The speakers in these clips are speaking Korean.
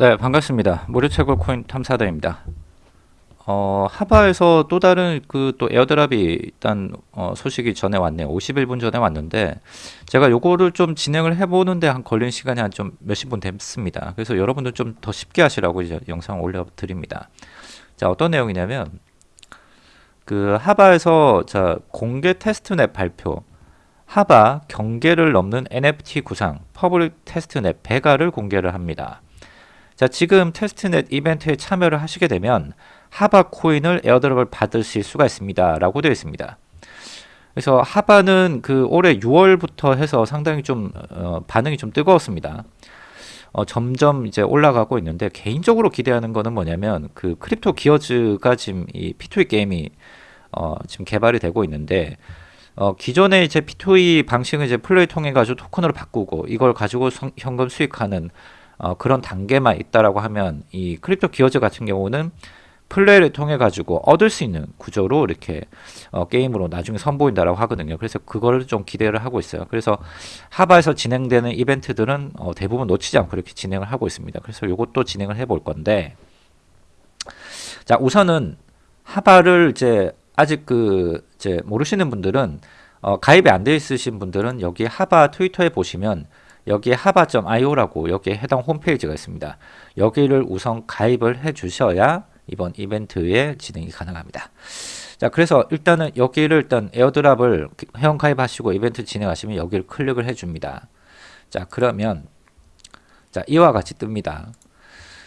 네, 반갑습니다. 무료 채굴 코인 탐사다입니다. 어, 하바에서 또 다른 그 또 airdrop이 일단 어, 소식이 전에 왔네요. 51분 전에 왔는데 제가 요거를 좀 진행을 해보는데 한 걸린 시간이 한 좀 몇십 분 됐습니다. 그래서 여러분들 좀 더 쉽게 하시라고 이제 영상 올려드립니다. 자, 어떤 내용이냐면 그 하바에서 자 공개 testnet 발표 하바 경계를 넘는 NFT 구상 public testnet 베가를 공개를 합니다. 자, 지금 testnet 이벤트에 참여를 하시게 되면 하바 코인을 airdrop을 받으실 수가 있습니다. 라고 되어 있습니다. 그래서 하바는 그 올해 6월부터 해서 상당히 좀 어, 반응이 좀 뜨거웠습니다. 어, 점점 이제 올라가고 있는데 개인적으로 기대하는 거는 뭐냐면 그 크립토 기어즈가 지금 이 P2E 게임이 어, 지금 개발이 되고 있는데 어, 기존의 이제 P2E 방식을 이제 플레이 통해 가지고 토큰으로 바꾸고 이걸 가지고 성, 현금 수익하는 어, 그런 단계만 있다라고 하면 이 크립토 기어즈 같은 경우는 플레이를 통해 가지고 얻을 수 있는 구조로 이렇게 어, 게임으로 나중에 선보인다라고 하거든요. 그래서 그거를 좀 기대를 하고 있어요. 그래서 하바에서 진행되는 이벤트들은 어, 대부분 놓치지 않고 이렇게 진행을 하고 있습니다. 그래서 이것도 진행을 해 볼 건데 자 우선은 하바를 이제 아직 그 이제 모르시는 분들은 어, 가입이 안 돼 있으신 분들은 여기 하바 트위터에 보시면 여기에 하바.io라고 여기에 해당 홈페이지가 있습니다. 여기를 우선 가입을 해 주셔야 이번 이벤트에 진행이 가능합니다. 자, 그래서 일단은 여기를 일단 airdrop을 회원 가입하시고 이벤트 진행하시면 여기를 클릭을 해 줍니다. 자, 그러면 자, 이와 같이 뜹니다.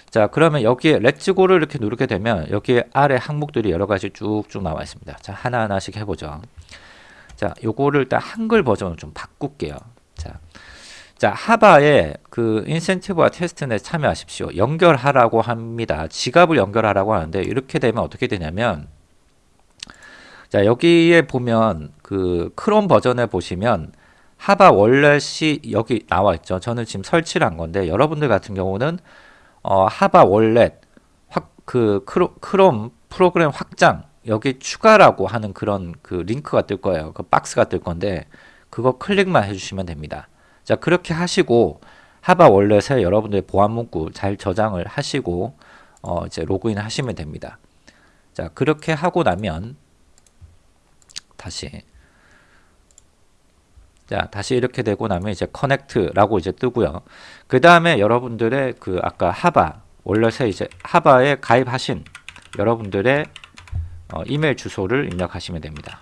자, 그러면 여기에 Let's go를 이렇게 누르게 되면 여기에 아래 항목들이 여러 가지 쭉쭉 나와 있습니다. 자, 하나하나씩 해보죠. 자, 요거를 일단 한글 버전으로 좀 바꿀게요. 자, 자, 하바에 그 인센티브와 테스트넷 참여하십시오. 연결하라고 합니다. 지갑을 연결하라고 하는데 이렇게 되면 어떻게 되냐면 자, 여기에 보면 그 크롬 버전에 보시면 하바 월렛이 여기 나와 있죠. 저는 지금 설치를 한 건데 여러분들 같은 경우는 어, 하바 확, 그 크로, 크롬 프로그램 확장 여기 추가라고 하는 그런 그 링크가 뜰 거예요. 그 박스가 뜰 건데 그거 클릭만 해주시면 됩니다. 자 그렇게 하시고 하바 월렛에 여러분들의 보안 문구 잘 저장을 하시고 어, 이제 로그인 하시면 됩니다. 자 그렇게 하고 나면 다시 자 다시 이렇게 되고 나면 이제 커넥트라고 이제 뜨고요. 그 다음에 여러분들의 그 아까 하바 월렛에 이제 하바에 가입하신 여러분들의 어, 이메일 주소를 입력하시면 됩니다.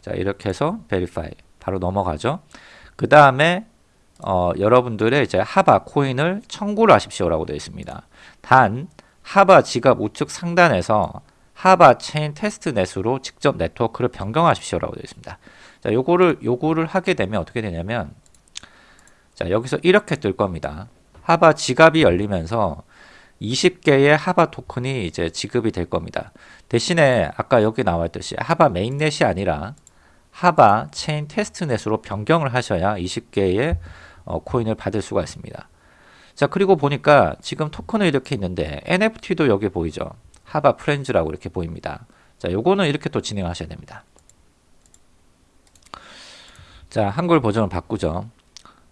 자 이렇게 해서 verify 바로 넘어가죠. 그 다음에 어, 여러분들의 이제 하바 코인을 청구를 하십시오라고 되어 있습니다. 단 하바 지갑 우측 상단에서 하바 체인 testnet으로 직접 네트워크를 변경하십시오라고 되어 있습니다. 자, 요거를 요거를 하게 되면 어떻게 되냐면 자, 여기서 이렇게 뜰 겁니다. 하바 지갑이 열리면서 20개의 하바 토큰이 이제 지급이 될 겁니다. 대신에 아까 여기 나와 있듯이 하바 mainnet이 아니라 하바 체인 testnet으로 변경을 하셔야 20개의 어, 코인을 받을 수가 있습니다. 자 그리고 보니까 지금 토큰은 이렇게 있는데 NFT도 여기 보이죠. 하바 프렌즈라고 이렇게 보입니다. 자 요거는 이렇게 또 진행하셔야 됩니다. 자 한글 버전을 바꾸죠.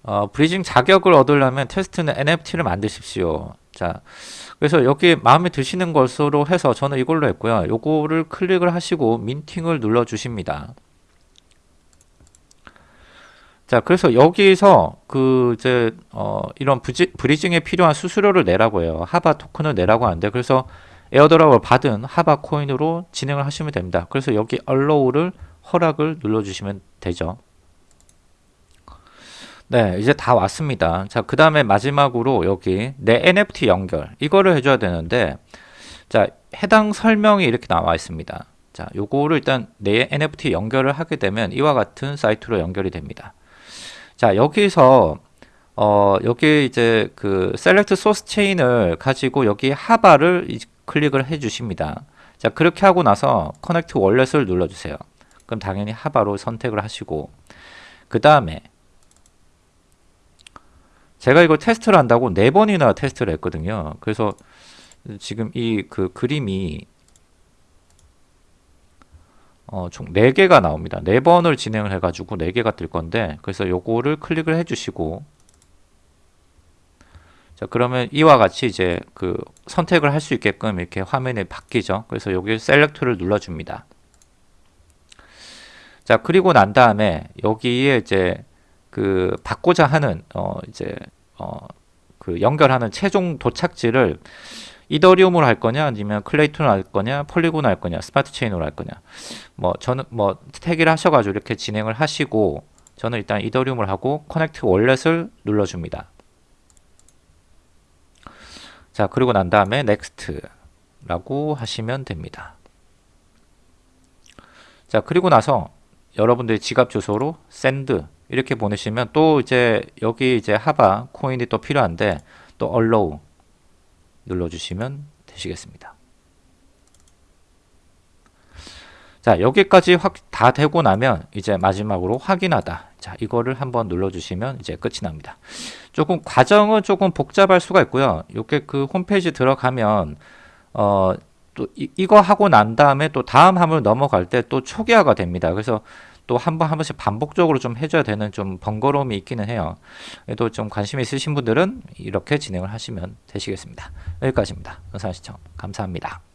어, bridging 자격을 얻으려면 testnet NFT를 만드십시오. 자, 그래서 여기 마음에 드시는 것으로 해서 저는 이걸로 했고요. 요거를 클릭을 하시고 minting을 눌러 주십니다. 자, 그래서 여기서 그 이제 어 이런 부지, bridging에 필요한 수수료를 내라고 해요. 하바 토큰을 내라고 하는데 그래서 airdrop을 받은 하바 코인으로 진행을 하시면 됩니다. 그래서 여기 allow를 허락을 눌러 주시면 되죠. 네, 이제 다 왔습니다. 자, 그 다음에 마지막으로 여기 내 NFT 연결 이거를 해줘야 되는데 자, 해당 설명이 이렇게 나와 있습니다. 자, 요거를 일단 내 NFT 연결을 하게 되면 이와 같은 사이트로 연결이 됩니다. 자 여기서 어 여기 이제 그 셀렉트 소스 체인을 가지고 여기 하바를 클릭을 해 주십니다. 자 그렇게 하고 나서 커넥트 월렛을 눌러 주세요. 그럼 당연히 하바로 선택을 하시고. 그 다음에 제가 이걸 테스트를 한다고 네 번이나 테스트를 했거든요. 그래서 지금 이 그 그림이 어, 총 4개가 나옵니다. 4번을 진행을 해가지고 4개가 뜰 건데 그래서 요거를 클릭을 해주시고 자, 그러면 이와 같이 이제 그 선택을 할 수 있게끔 이렇게 화면이 바뀌죠. 그래서 여기 select를 눌러줍니다. 자, 그리고 난 다음에 여기에 이제 그 받고자 하는 어 이제 어 그 연결하는 최종 도착지를 이더리움으로 할 거냐 아니면 클레이톤으로 할 거냐 폴리곤으로 할 거냐 스마트 체인으로 할 거냐 뭐 저는 뭐 택일을 하셔가지고 이렇게 진행을 하시고 저는 일단 이더리움을 하고 connect wallet을 눌러줍니다. 자 그리고 난 다음에 next 라고 하시면 됩니다. 자 그리고 나서 여러분들의 지갑 주소로 send 이렇게 보내시면 또 이제 여기 이제 하바 코인이 또 필요한데 또 allow 눌러주시면 되시겠습니다. 자 여기까지 확 다 되고 나면 이제 마지막으로 확인하다. 자 이거를 한번 눌러주시면 이제 끝이 납니다. 조금 과정은 조금 복잡할 수가 있고요. 이렇게 그 홈페이지 들어가면 어또 이, 거 하고 난 다음에 또 다음 함을 넘어갈 때 또 초기화가 됩니다. 그래서 또 한 번 한 번씩 반복적으로 좀 해줘야 되는 좀 번거로움이 있기는 해요. 그래도 좀 관심 있으신 분들은 이렇게 진행을 하시면 되시겠습니다. 여기까지입니다. 영상 시청 감사합니다